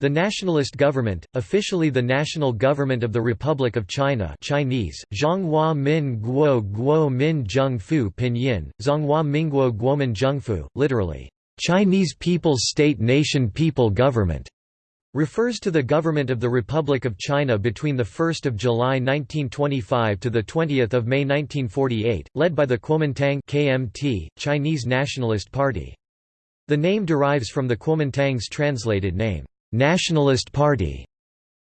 The nationalist government, officially the National Government of the Republic of China Chinese, Zhonghua Min Guo Guo Min Zheng Fu Pinyin, Zhonghua Minguo Guomin Zhengfu, literally, Chinese People's State-Nation People Government, refers to the government of the Republic of China between 1 July 1925 to 20 May 1948, led by the Kuomintang KMT, Chinese Nationalist Party. The name derives from the Kuomintang's translated name, Nationalist Party.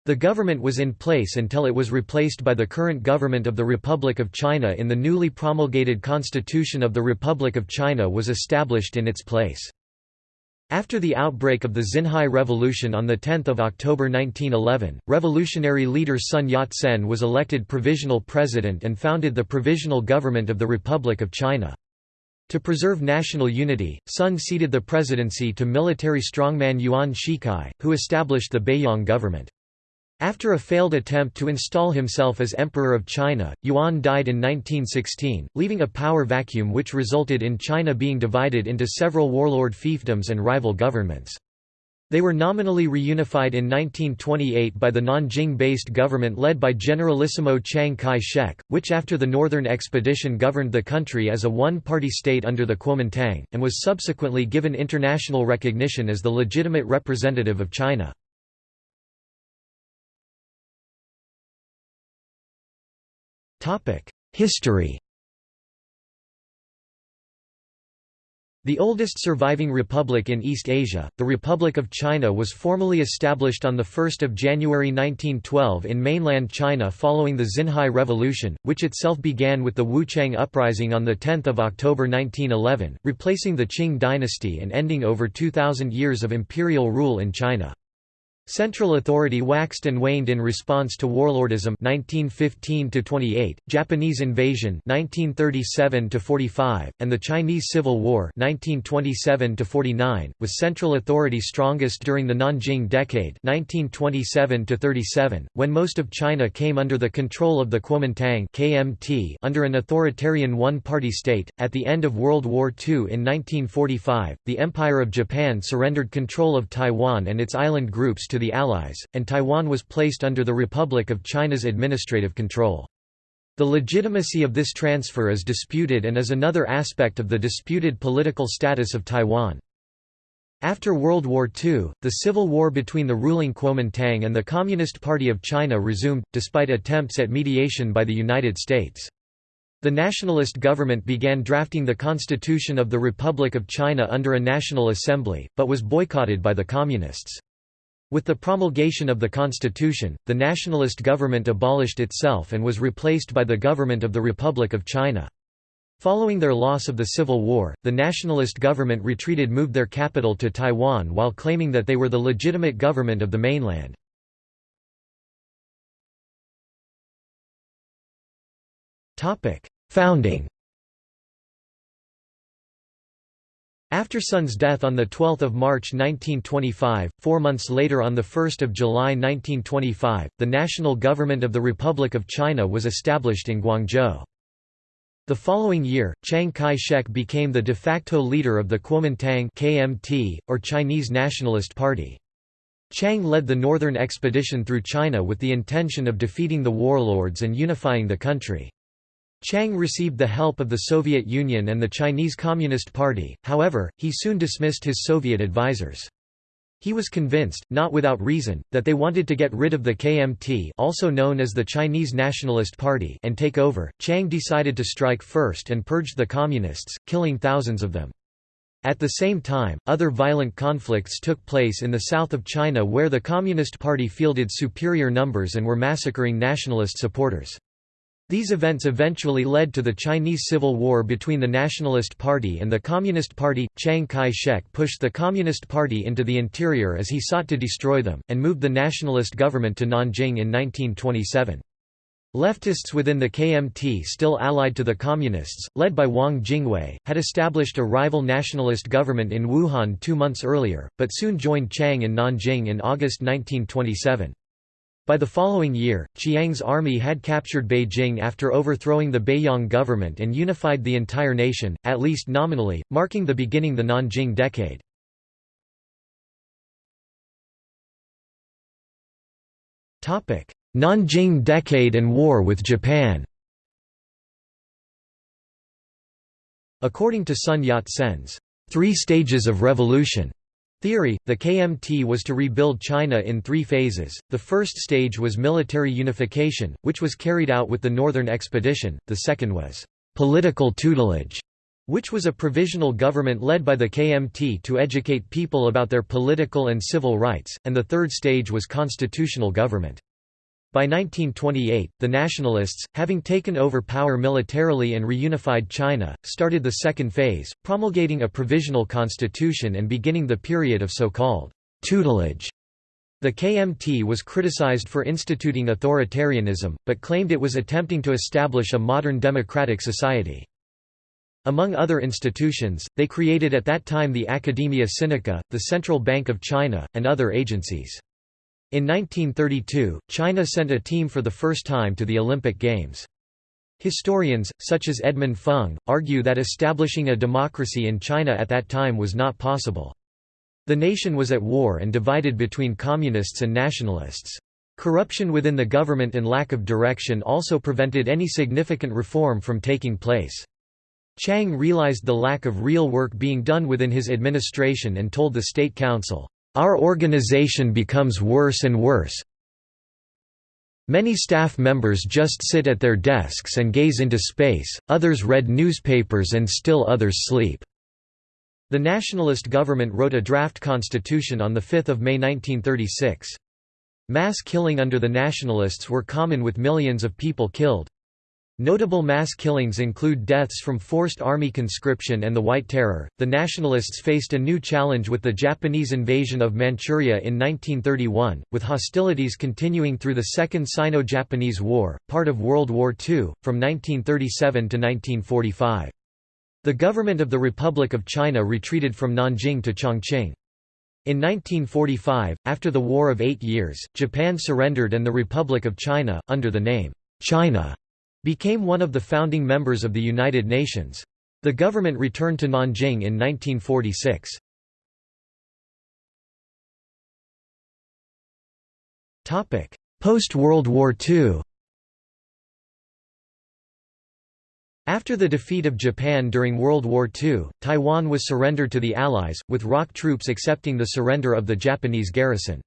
The government was in place until it was replaced by the current government of the Republic of China in the newly promulgated Constitution of the Republic of China was established in its place. After the outbreak of the Xinhai Revolution on 10 October 1911, revolutionary leader Sun Yat-sen was elected provisional president and founded the Provisional Government of the Republic of China. To preserve national unity, Sun ceded the presidency to military strongman Yuan Shikai, who established the Beiyang government. After a failed attempt to install himself as Emperor of China, Yuan died in 1916, leaving a power vacuum which resulted in China being divided into several warlord fiefdoms and rival governments. They were nominally reunified in 1928 by the Nanjing-based government led by Generalissimo Chiang Kai-shek, which after the Northern Expedition governed the country as a one-party state under the Kuomintang, and was subsequently given international recognition as the legitimate representative of China. History The oldest surviving republic in East Asia, the Republic of China was formally established on 1 January 1912 in mainland China following the Xinhai Revolution, which itself began with the Wuchang Uprising on 10 October 1911, replacing the Qing dynasty and ending over 2,000 years of imperial rule in China. Central authority waxed and waned in response to warlordism 1915–28, Japanese invasion 1937–45, and the Chinese Civil War 1927–49, with central authority strongest during the Nanjing Decade 1927–37, when most of China came under the control of the Kuomintang KMT under an authoritarian one-party state. At the end of World War II in 1945, the Empire of Japan surrendered control of Taiwan and its island groups to the Allies, and Taiwan was placed under the Republic of China's administrative control. The legitimacy of this transfer is disputed and is another aspect of the disputed political status of Taiwan. After World War II, the civil war between the ruling Kuomintang and the Communist Party of China resumed, despite attempts at mediation by the United States. The nationalist government began drafting the Constitution of the Republic of China under a National Assembly, but was boycotted by the Communists. With the promulgation of the constitution, the nationalist government abolished itself and was replaced by the government of the Republic of China. Following their loss of the Civil War, the nationalist government retreated moved their capital to Taiwan while claiming that they were the legitimate government of the mainland. Founding After Sun's death on 12 March 1925, four months later on 1 July 1925, the national government of the Republic of China was established in Guangzhou. The following year, Chiang Kai-shek became the de facto leader of the Kuomintang KMT, or Chinese Nationalist Party. Chiang led the northern expedition through China with the intention of defeating the warlords and unifying the country. Chiang received the help of the Soviet Union and the Chinese Communist Party, however, he soon dismissed his Soviet advisers. He was convinced, not without reason, that they wanted to get rid of the KMT also known as the Chinese Nationalist Party and take over. Chiang decided to strike first and purge the Communists, killing thousands of them. At the same time, other violent conflicts took place in the south of China where the Communist Party fielded superior numbers and were massacring nationalist supporters. These events eventually led to the Chinese Civil War between the Nationalist Party and the Communist Party. Chiang Kai shek pushed the Communist Party into the interior as he sought to destroy them, and moved the nationalist government to Nanjing in 1927. Leftists within the KMT still allied to the Communists, led by Wang Jingwei, had established a rival nationalist government in Wuhan two months earlier, but soon joined Chiang in Nanjing in August 1927. By the following year, Chiang's army had captured Beijing after overthrowing the Beiyang government and unified the entire nation, at least nominally, marking the beginning of the Nanjing Decade. Nanjing Decade and War with Japan According to Sun Yat-sen's three stages of revolution theory, the KMT was to rebuild China in three phases. The first stage was military unification, which was carried out with the Northern Expedition, the second was political tutelage, which was a provisional government led by the KMT to educate people about their political and civil rights, and the third stage was constitutional government. By 1928, the nationalists, having taken over power militarily and reunified China, started the second phase, promulgating a provisional constitution and beginning the period of so-called tutelage. The KMT was criticized for instituting authoritarianism, but claimed it was attempting to establish a modern democratic society. Among other institutions, they created at that time the Academia Sinica, the Central Bank of China, and other agencies. In 1932, China sent a team for the first time to the Olympic Games. Historians, such as Edmund Fung, argue that establishing a democracy in China at that time was not possible. The nation was at war and divided between communists and nationalists. Corruption within the government and lack of direction also prevented any significant reform from taking place. Chiang realized the lack of real work being done within his administration and told the State Council, "...our organization becomes worse and worse. Many staff members just sit at their desks and gaze into space, others read newspapers and still others sleep." The nationalist government wrote a draft constitution on 5 May 1936. Mass killing under the nationalists were common with millions of people killed. Notable mass killings include deaths from forced army conscription and the White Terror. The Nationalists faced a new challenge with the Japanese invasion of Manchuria in 1931, with hostilities continuing through the Second Sino Japanese War, part of World War II, from 1937 to 1945. The government of the Republic of China retreated from Nanjing to Chongqing. In 1945, after the War of Eight Years, Japan surrendered and the Republic of China, under the name, China, became one of the founding members of the United Nations. The government returned to Nanjing in 1946. Post-World War II After the defeat of Japan during World War II, Taiwan was surrendered to the Allies, with ROC troops accepting the surrender of the Japanese garrison.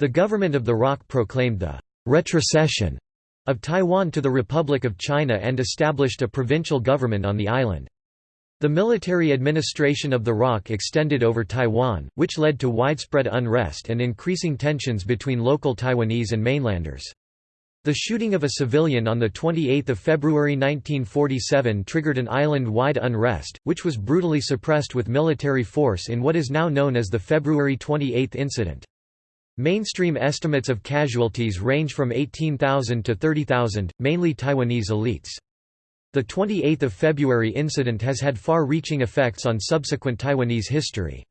The government of the ROC proclaimed the «retrocession» of Taiwan to the Republic of China and established a provincial government on the island. The military administration of the ROC extended over Taiwan, which led to widespread unrest and increasing tensions between local Taiwanese and mainlanders. The shooting of a civilian on 28 February 1947 triggered an island-wide unrest, which was brutally suppressed with military force in what is now known as the February 28 incident. Mainstream estimates of casualties range from 18,000 to 30,000, mainly Taiwanese elites. The 28 February incident has had far-reaching effects on subsequent Taiwanese history.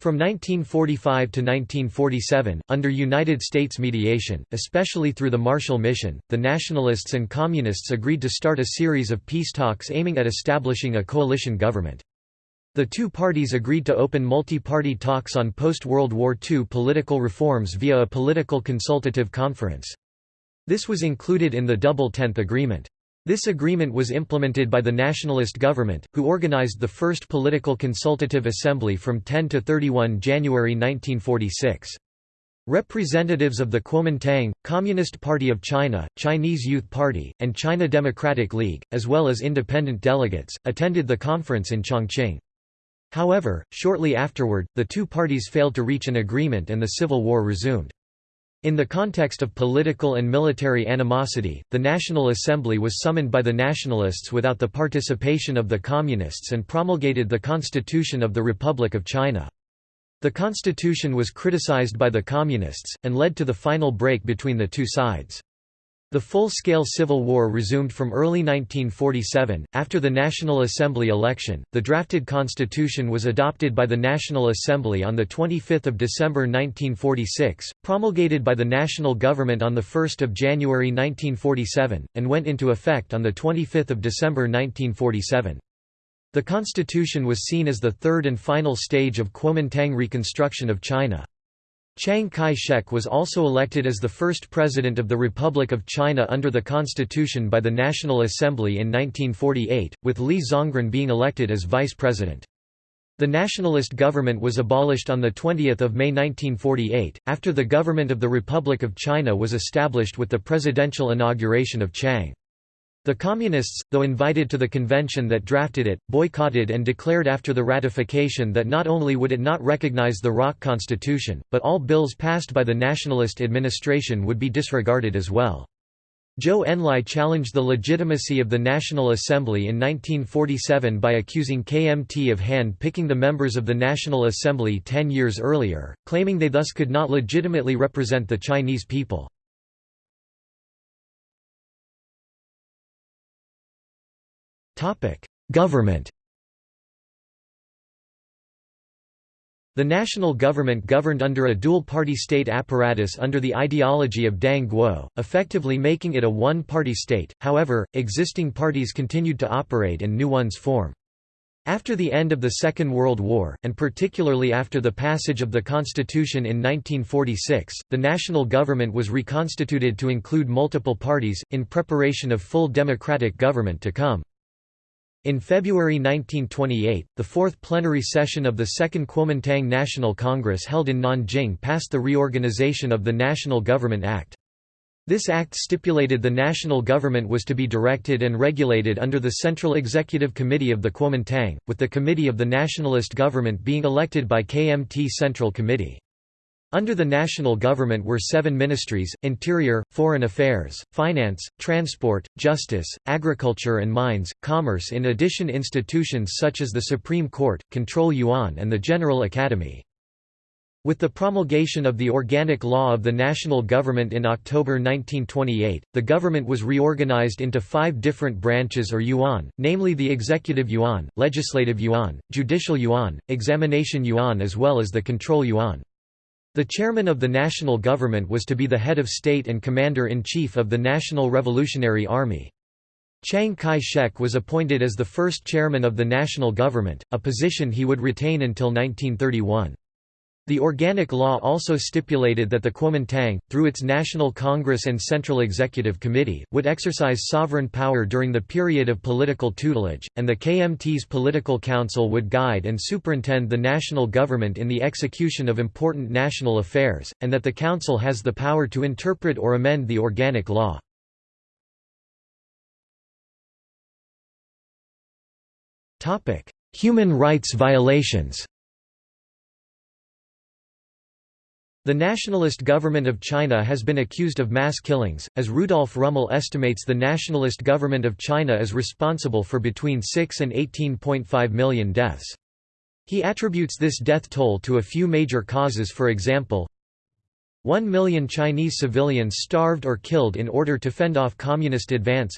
From 1945 to 1947, under United States mediation, especially through the Marshall Mission, the Nationalists and Communists agreed to start a series of peace talks aiming at establishing a coalition government. The two parties agreed to open multi-party talks on post-World War II political reforms via a political consultative conference. This was included in the Double Tenth Agreement. This agreement was implemented by the nationalist government, who organized the first political consultative assembly from 10 to 31 January 1946. Representatives of the Kuomintang, Communist Party of China, Chinese Youth Party, and China Democratic League, as well as independent delegates, attended the conference in Chongqing. However, shortly afterward, the two parties failed to reach an agreement and the civil war resumed. In the context of political and military animosity, the National Assembly was summoned by the Nationalists without the participation of the Communists and promulgated the Constitution of the Republic of China. The constitution was criticized by the Communists, and led to the final break between the two sides. The full-scale civil war resumed from early 1947. After the National Assembly election, the drafted constitution was adopted by the National Assembly on the 25th of December 1946, promulgated by the national government on the 1st of January 1947, and went into effect on the 25th of December 1947. The constitution was seen as the third and final stage of Kuomintang reconstruction of China. Chiang Kai-shek was also elected as the first president of the Republic of China under the constitution by the National Assembly in 1948, with Li Zongren being elected as vice president. The nationalist government was abolished on 20 May 1948, after the government of the Republic of China was established with the presidential inauguration of Chiang. The Communists, though invited to the convention that drafted it, boycotted and declared after the ratification that not only would it not recognize the ROC constitution, but all bills passed by the nationalist administration would be disregarded as well. Zhou Enlai challenged the legitimacy of the National Assembly in 1947 by accusing KMT of hand-picking the members of the National Assembly ten years earlier, claiming they thus could not legitimately represent the Chinese people. Government The national government governed under a dual-party state apparatus under the ideology of Dang Guo, effectively making it a one-party state, however, existing parties continued to operate and new ones form. After the end of the Second World War, and particularly after the passage of the Constitution in 1946, the national government was reconstituted to include multiple parties, in preparation of full democratic government to come. In February 1928, the fourth plenary session of the Second Kuomintang National Congress held in Nanjing passed the Reorganization of the National Government Act. This act stipulated the national government was to be directed and regulated under the Central Executive Committee of the Kuomintang, with the Committee of the Nationalist Government being elected by KMT Central Committee. Under the national government were seven ministries, Interior, Foreign Affairs, Finance, Transport, Justice, Agriculture and Mines, Commerce in addition institutions such as the Supreme Court, Control Yuan and the General Academy. With the promulgation of the Organic Law of the National Government in October 1928, the government was reorganized into five different branches or yuan, namely the Executive Yuan, Legislative Yuan, Judicial Yuan, Examination Yuan as well as the Control Yuan. The chairman of the national government was to be the head of state and commander-in-chief of the National Revolutionary Army. Chiang Kai-shek was appointed as the first chairman of the national government, a position he would retain until 1931. The Organic Law also stipulated that the Kuomintang, through its National Congress and Central Executive Committee, would exercise sovereign power during the period of political tutelage, and the KMT's Political Council would guide and superintend the national government in the execution of important national affairs, and that the Council has the power to interpret or amend the Organic Law. Human rights violations The nationalist government of China has been accused of mass killings, as Rudolf Rummel estimates the nationalist government of China is responsible for between 6 and 18.5 million deaths. He attributes this death toll to a few major causes for example, 1 million Chinese civilians starved or killed in order to fend off communist advance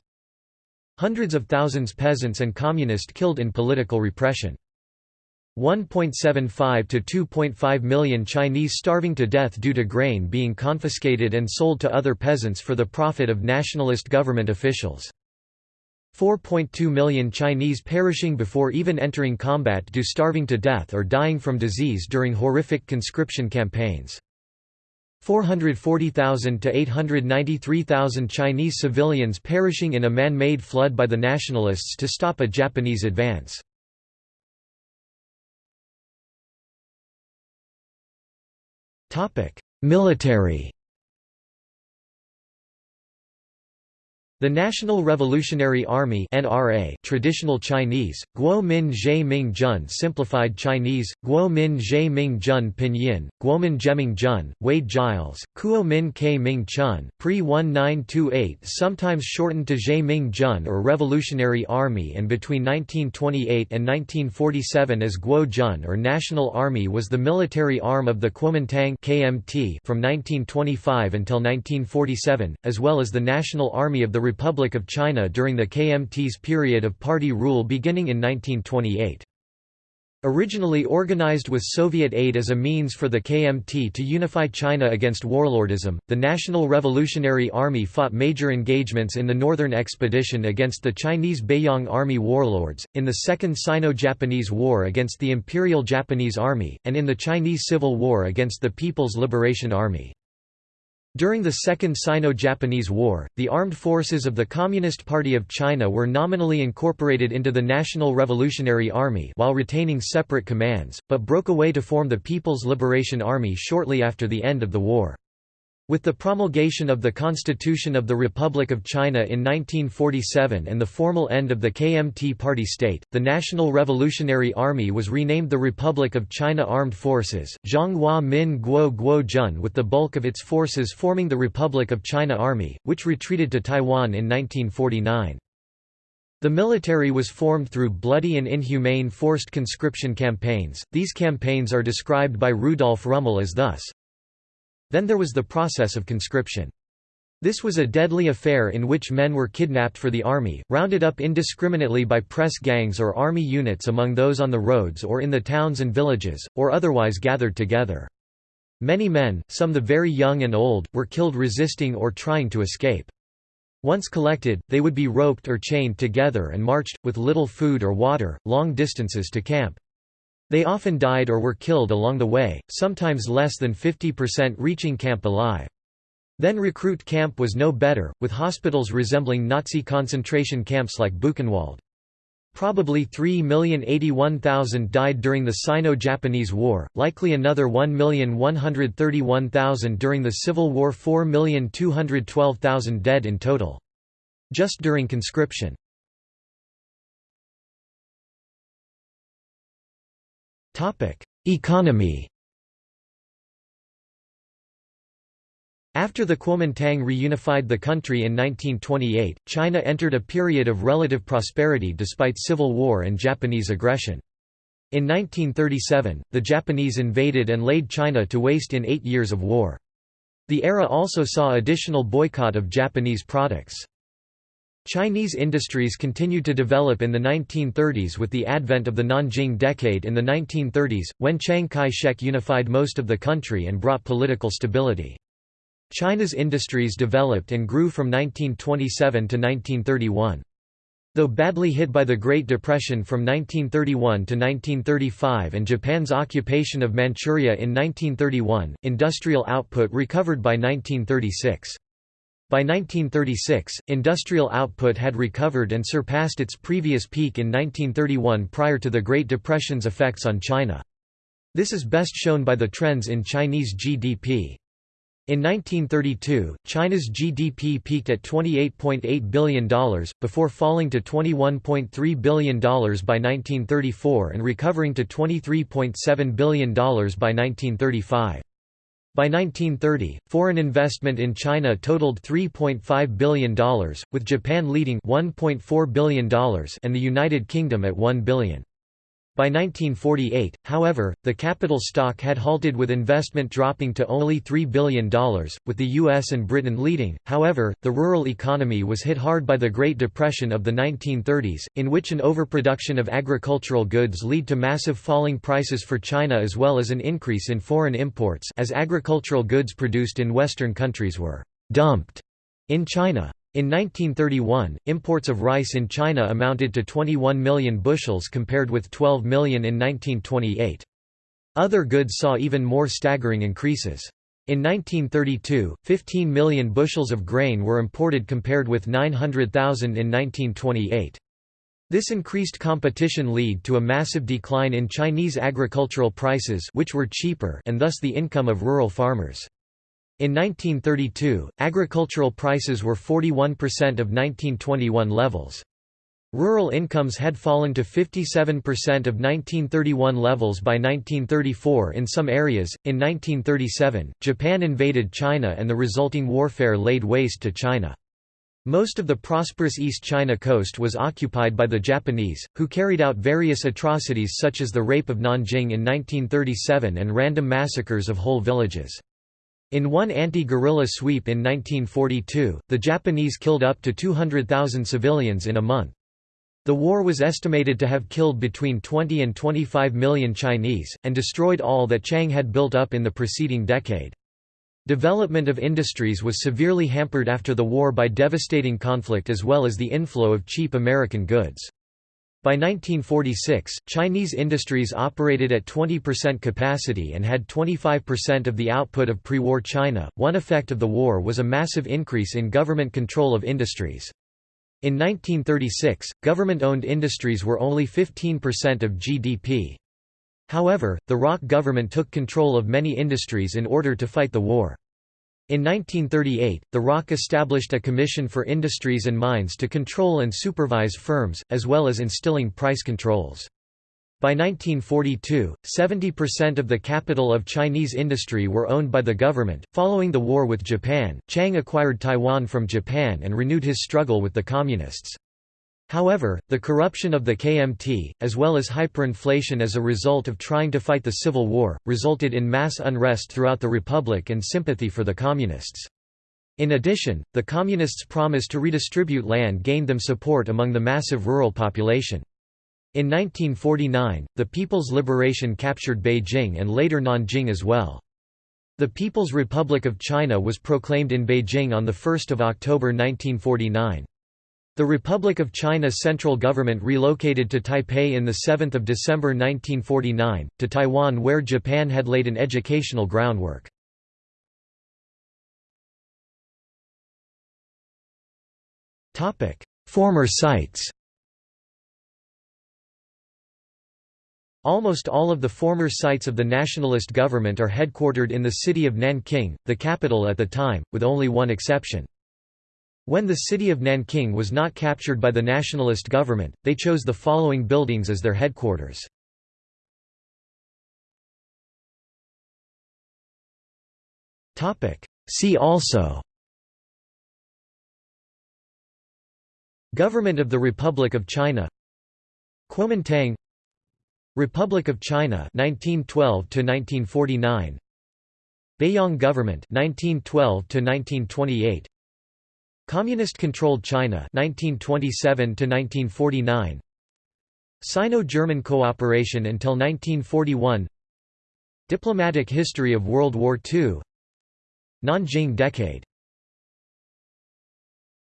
Hundreds of thousands peasants and communist killed in political repression 1.75 to 2.5 million Chinese starving to death due to grain being confiscated and sold to other peasants for the profit of nationalist government officials. 4.2 million Chinese perishing before even entering combat due starving to death or dying from disease during horrific conscription campaigns. 440,000 to 893,000 Chinese civilians perishing in a man-made flood by the nationalists to stop a Japanese advance. Military The National Revolutionary Army (NRA), traditional Chinese, Guo Min Zhe Ming Jun, simplified Chinese, Guo Min Zhe Ming Jun Pinyin, Guomin Jeming Jun, Wade Giles, Kuo Min K Ming Chun, Pre 1928, sometimes shortened to Zhe Ming Jun or Revolutionary Army, and between 1928 and 1947 as Guo Jun or National Army was the military arm of the Kuomintang (KMT) from 1925 until 1947, as well as the National Army of the Republic of China during the KMT's period of party rule beginning in 1928. Originally organized with Soviet aid as a means for the KMT to unify China against warlordism, the National Revolutionary Army fought major engagements in the Northern Expedition against the Chinese Beiyang Army warlords, in the Second Sino-Japanese War against the Imperial Japanese Army, and in the Chinese Civil War against the People's Liberation Army. During the Second Sino-Japanese War, the armed forces of the Communist Party of China were nominally incorporated into the National Revolutionary Army while retaining separate commands, but broke away to form the People's Liberation Army shortly after the end of the war. With the promulgation of the Constitution of the Republic of China in 1947 and the formal end of the KMT party state, the National Revolutionary Army was renamed the Republic of China Armed Forces, Zhonghua Min Guo Guo Jun with the bulk of its forces forming the Republic of China Army, which retreated to Taiwan in 1949. The military was formed through bloody and inhumane forced conscription campaigns. These campaigns are described by Rudolf Rummel as thus then there was the process of conscription. This was a deadly affair in which men were kidnapped for the army, rounded up indiscriminately by press gangs or army units among those on the roads or in the towns and villages, or otherwise gathered together. Many men, some the very young and old, were killed resisting or trying to escape. Once collected, they would be roped or chained together and marched, with little food or water, long distances to camp. They often died or were killed along the way, sometimes less than 50% reaching camp alive. Then recruit camp was no better, with hospitals resembling Nazi concentration camps like Buchenwald. Probably 3,081,000 died during the Sino-Japanese War, likely another 1,131,000 during the Civil War 4,212,000 dead in total. Just during conscription. Economy After the Kuomintang reunified the country in 1928, China entered a period of relative prosperity despite civil war and Japanese aggression. In 1937, the Japanese invaded and laid China to waste in eight years of war. The era also saw additional boycott of Japanese products. Chinese industries continued to develop in the 1930s with the advent of the Nanjing Decade in the 1930s, when Chiang Kai-shek unified most of the country and brought political stability. China's industries developed and grew from 1927 to 1931. Though badly hit by the Great Depression from 1931 to 1935 and Japan's occupation of Manchuria in 1931, industrial output recovered by 1936. By 1936, industrial output had recovered and surpassed its previous peak in 1931 prior to the Great Depression's effects on China. This is best shown by the trends in Chinese GDP. In 1932, China's GDP peaked at $28.8 billion, before falling to $21.3 billion by 1934 and recovering to $23.7 billion by 1935. By 1930, foreign investment in China totaled $3.5 billion, with Japan leading $1.4 billion and the United Kingdom at $1 billion. By 1948, however, the capital stock had halted with investment dropping to only $3 billion, with the US and Britain leading. However, the rural economy was hit hard by the Great Depression of the 1930s, in which an overproduction of agricultural goods led to massive falling prices for China as well as an increase in foreign imports as agricultural goods produced in Western countries were dumped in China. In 1931, imports of rice in China amounted to 21 million bushels compared with 12 million in 1928. Other goods saw even more staggering increases. In 1932, 15 million bushels of grain were imported compared with 900,000 in 1928. This increased competition led to a massive decline in Chinese agricultural prices which were cheaper and thus the income of rural farmers. In 1932, agricultural prices were 41% of 1921 levels. Rural incomes had fallen to 57% of 1931 levels by 1934 in some areas. In 1937, Japan invaded China and the resulting warfare laid waste to China. Most of the prosperous East China coast was occupied by the Japanese, who carried out various atrocities such as the rape of Nanjing in 1937 and random massacres of whole villages. In one anti-guerrilla sweep in 1942, the Japanese killed up to 200,000 civilians in a month. The war was estimated to have killed between 20 and 25 million Chinese, and destroyed all that Chiang had built up in the preceding decade. Development of industries was severely hampered after the war by devastating conflict as well as the inflow of cheap American goods. By 1946, Chinese industries operated at 20% capacity and had 25% of the output of pre-war China. One effect of the war was a massive increase in government control of industries. In 1936, government-owned industries were only 15% of GDP. However, the ROC government took control of many industries in order to fight the war. In 1938, the ROC established a Commission for Industries and Mines to control and supervise firms, as well as instilling price controls. By 1942, 70% of the capital of Chinese industry were owned by the government. Following the war with Japan, Chiang acquired Taiwan from Japan and renewed his struggle with the Communists. However, the corruption of the KMT, as well as hyperinflation as a result of trying to fight the Civil War, resulted in mass unrest throughout the Republic and sympathy for the Communists. In addition, the Communists' promise to redistribute land gained them support among the massive rural population. In 1949, the People's Liberation captured Beijing and later Nanjing as well. The People's Republic of China was proclaimed in Beijing on 1 October 1949. The Republic of China's central government relocated to Taipei in 7 December 1949, to Taiwan where Japan had laid an educational groundwork. Former sites Almost all of the former sites of the nationalist government are headquartered in the city of Nanking, the capital at the time, with only one exception. When the city of Nanking was not captured by the nationalist government, they chose the following buildings as their headquarters. See also Government of the Republic of China Kuomintang Republic of China 1912 to 1949 Beiyang government 1912 to 1928 Communist-controlled China 1927 to 1949 Sino-German cooperation until 1941 Diplomatic history of World War II Nanjing decade